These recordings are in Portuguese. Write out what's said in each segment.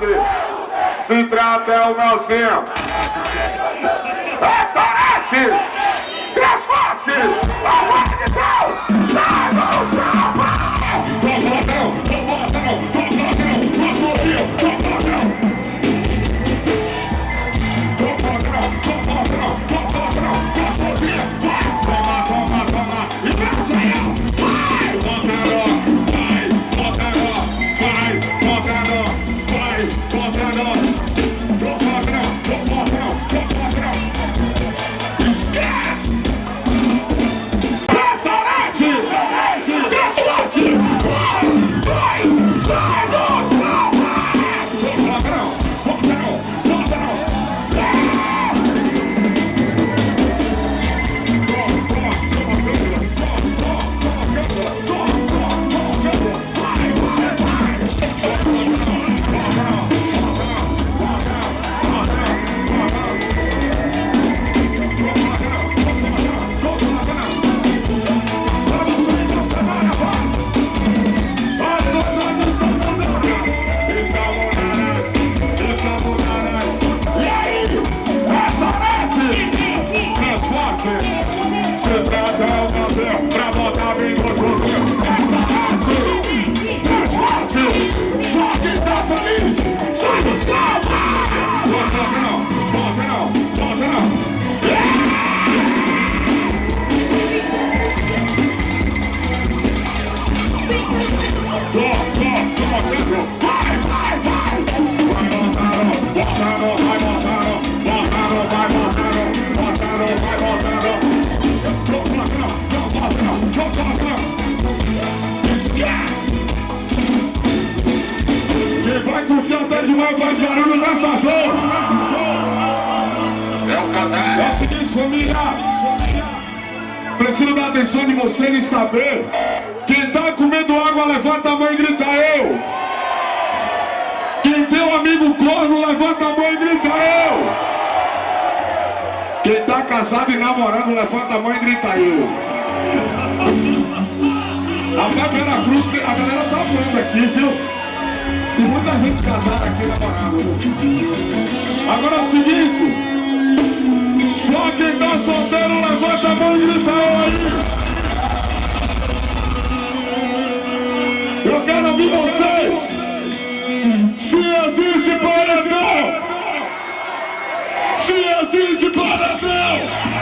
Norte. Se trata é o Melzinho. Restaurante! Transporte! A de Deus! Sai, não, Quem vai curtir até demais faz barulho nessa zona. É o canal. É o seguinte, família. Preciso da atenção de vocês e saber. Quem tá comendo água, levanta a mão e grita eu. Quem tem um amigo corno, levanta a mão e grita eu. Quem tá casado e namorando, levanta a mão e grita eu. Até Veracruz, a galera tá vendo aqui, viu? Tem muita gente casada aqui na parada. Agora é o seguinte, só quem tá solteiro levanta a mão e grita aí. Eu quero ouvir vocês. Se existe paredão, se existe paredão.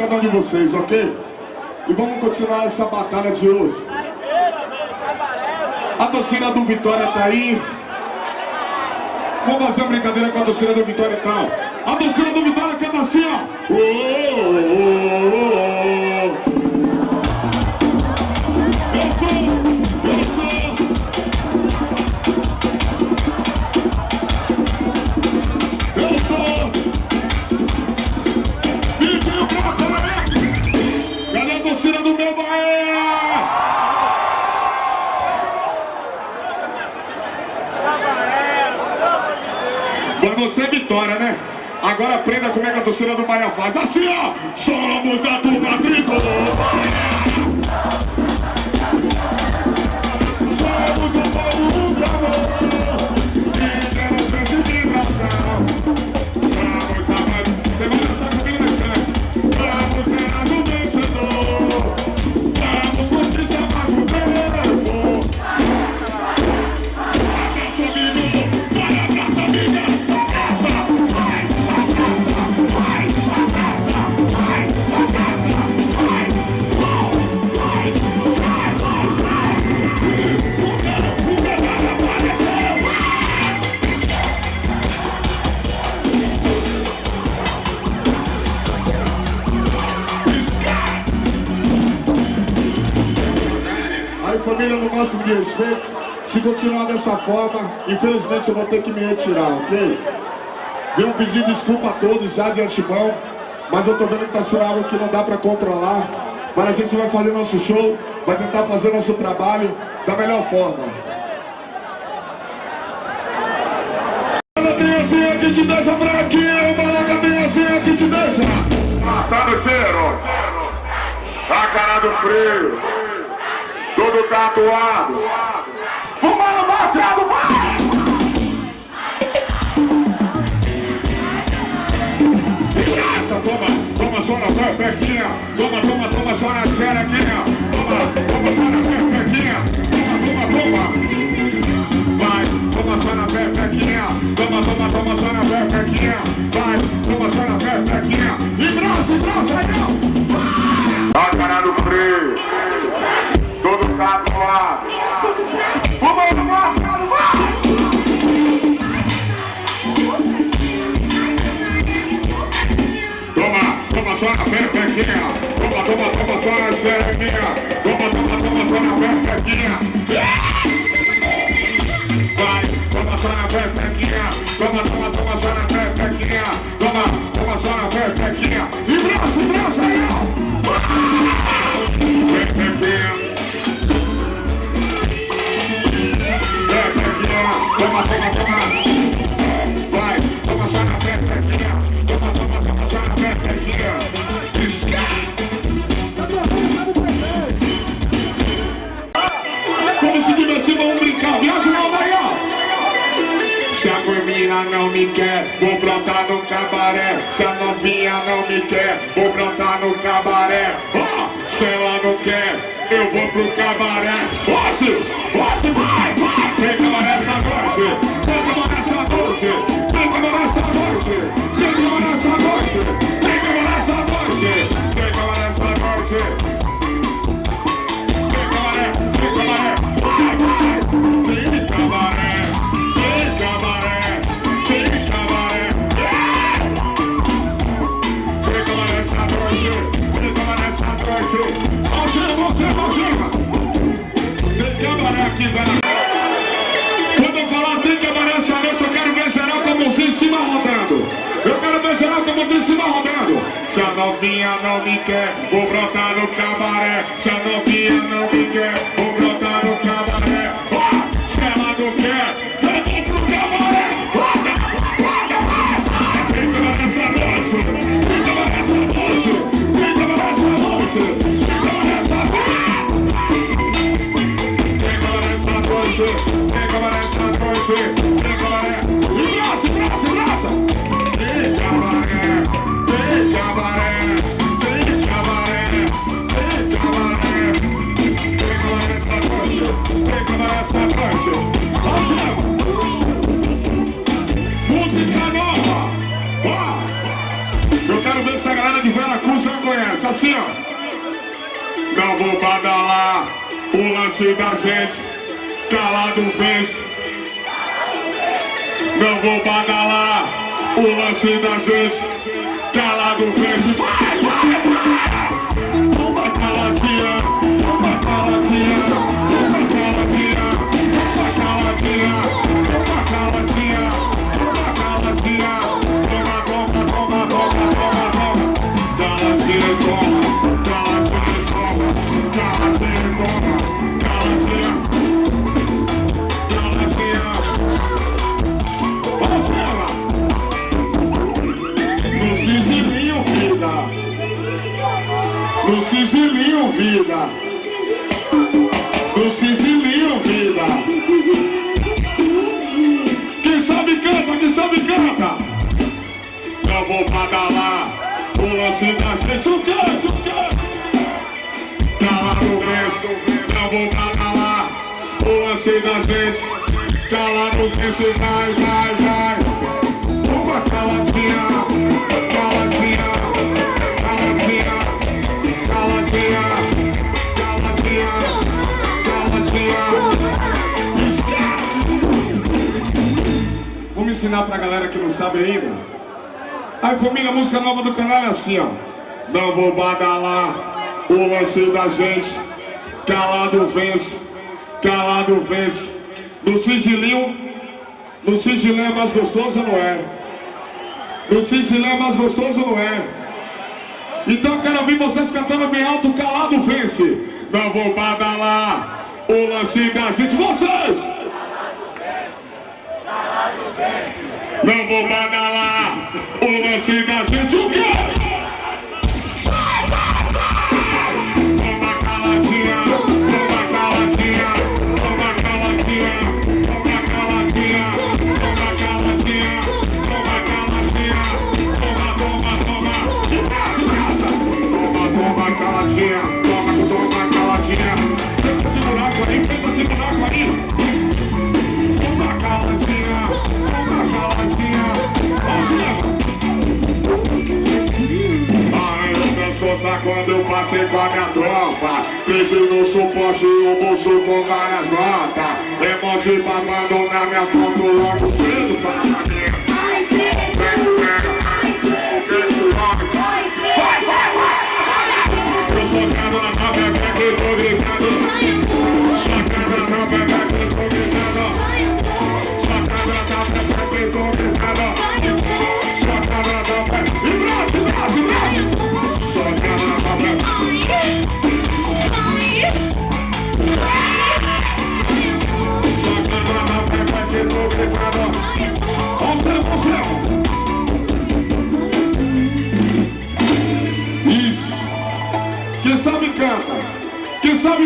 Cada um de vocês, ok? E vamos continuar essa batalha de hoje. A torcida do Vitória tá aí. Vamos fazer uma brincadeira com a torcida do Vitória e tal. A torcida do Vitória canta assim, ó. Oh, oh, oh, aprenda como é que a torcida do Bahia faz. Assim, ó! Somos a turma tricolor! Aí família, no máximo de respeito, se continuar dessa forma, infelizmente eu vou ter que me retirar, ok? Venho pedir desculpa a todos já de antemão, mas eu tô vendo que tá sendo algo que não dá pra controlar. Mas a gente vai fazer nosso show, vai tentar fazer nosso trabalho da melhor forma. Bala tem assim te deixa fraquinho, bala tem assim que te deixa. Tá no cheiro, a cara do frio, tudo tatuado. Fumando baseado, vai! Essa, toma, toma só na pepequinha. Toma, toma, toma só na xerequinha. Toma, toma só na pepequinha. Essa, toma, toma. Vai, toma só na pepequinha. Toma, toma, toma só na pepequinha. Vai, toma só na pepequinha. E braço, e braço, aí não. A cara do frio, tudo tatuado. Fumando baseado, vai! Toma, toma só na pepequinha. Toma, toma, toma só na xerequinha. Toma, toma, toma só na pepequinha. Vai, vou brotar no cabaré. Se a novinha não me quer, vou brotar no cabaré. Ó, se ela não quer, eu vou pro cabaré. Posse, posse, vai, vai. Tem cabaré essa noite, tem cabaré essa noite, tem cabaré essa noite, tem cabaré essa noite, tem cabaré essa noite, tem cabaré essa noite. Aqui. Quando eu falar tem cabaré essa noite, eu quero ver geral com mãozinha em cima rodando. Eu quero ver geral com mãozinha em cima rodando. Se a novinha não me quer, vou brotar no cabaré. Se a novinha não me quer, vou lance da gente, calado vence. Não vou badalar o lance da gente, calado vence. Vai, vai, vai! Vou badalar o lance da gente, o quê, o quê? Cala no verso, eu vou badalar o lance da gente Cala no verso, vai, vai, vai. Toma caladinha, caladinha, caladinha, caladinha, caladinha, caladinha! Vamos ensinar pra galera que não sabe ainda Aí família, a música nova do canal é assim, ó. Não vou badalar o lance da gente. Calado vence, calado vence. No sigilinho, no sigilinho é mais gostoso não é? No sigilinho é mais gostoso não é? Então eu quero ouvir vocês cantando bem alto, calado vence. Não vou badalar o lance da gente. Vocês! Não vou badalar o lance da gente. O quê? você com a minha tropa Cresci no suporte, eu bolso com várias notas.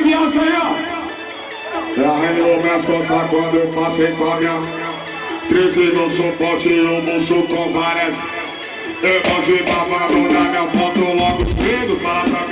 confiança aí, ó. Ela arranhou minhas costas quando eu passei com a minha. Crise no suporte e o buço com várias. Eu posso ir pra mandar minha foto logo cedo para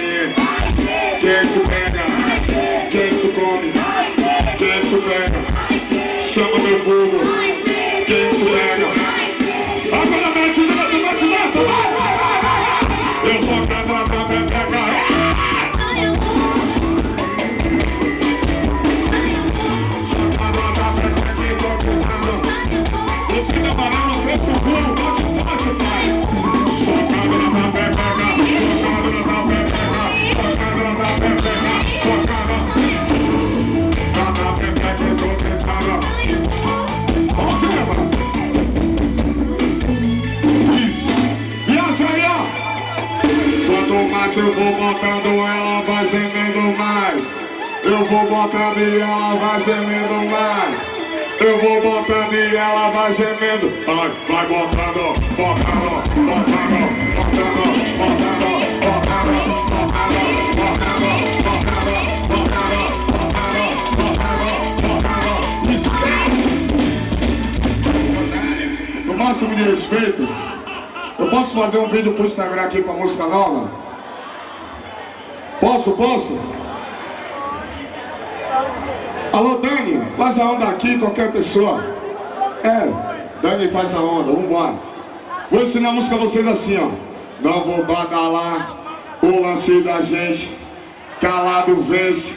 mais, eu vou botando, ela vai gemendo mais. Eu vou botando e ela vai gemendo mais. Eu vou botando e ela vai gemendo. Vai, vai botando, botando, botando, botando, botando. máximo de respeito, eu posso fazer um vídeo pro Instagram aqui com a música nova? Posso, posso? Alô, Dani, faz a onda aqui, qualquer pessoa. É, Dani faz a onda, vambora. Vou ensinar a música a vocês assim, ó. Não vou badalar o lance da gente, calado vence.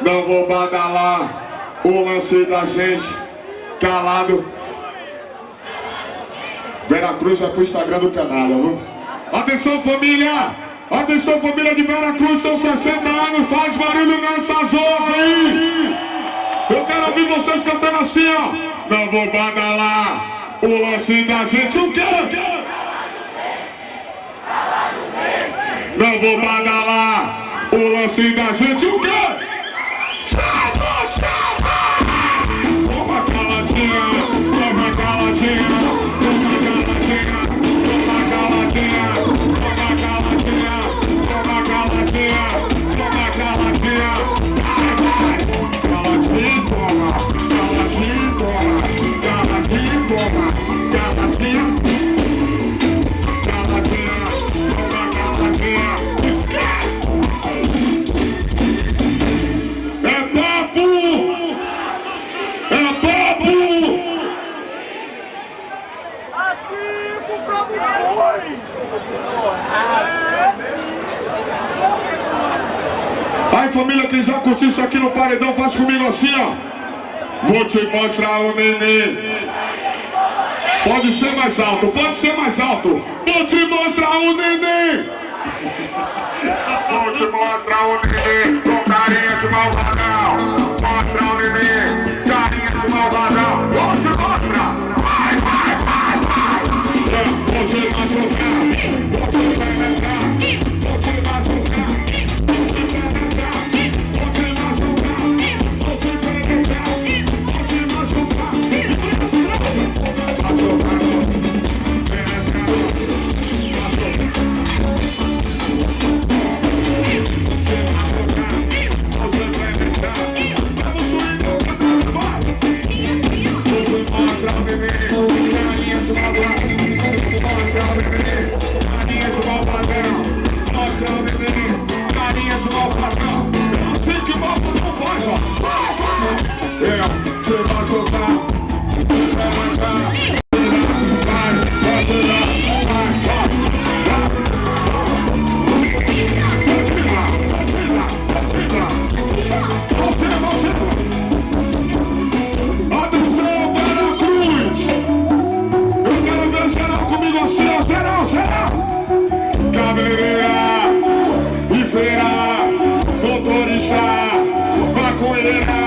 Não vou badalar o lance da gente, calado. Veracruz vai pro Instagram do canal, viu? Atenção família! Atenção família de Veracruz, são 60 anos, faz barulho nessas horas aí! Eu quero ouvir vocês cantando assim, ó! Não vou badalar o lance da gente, o quê? Não vou badalar o lance da gente, o quê? Faz comigo assim, ó. Vou te mostrar o nenê. Pode ser mais alto, pode ser mais alto. Vou te mostrar o nenê. Vou te mostrar o nenê com carinha de malvadão. corner of that.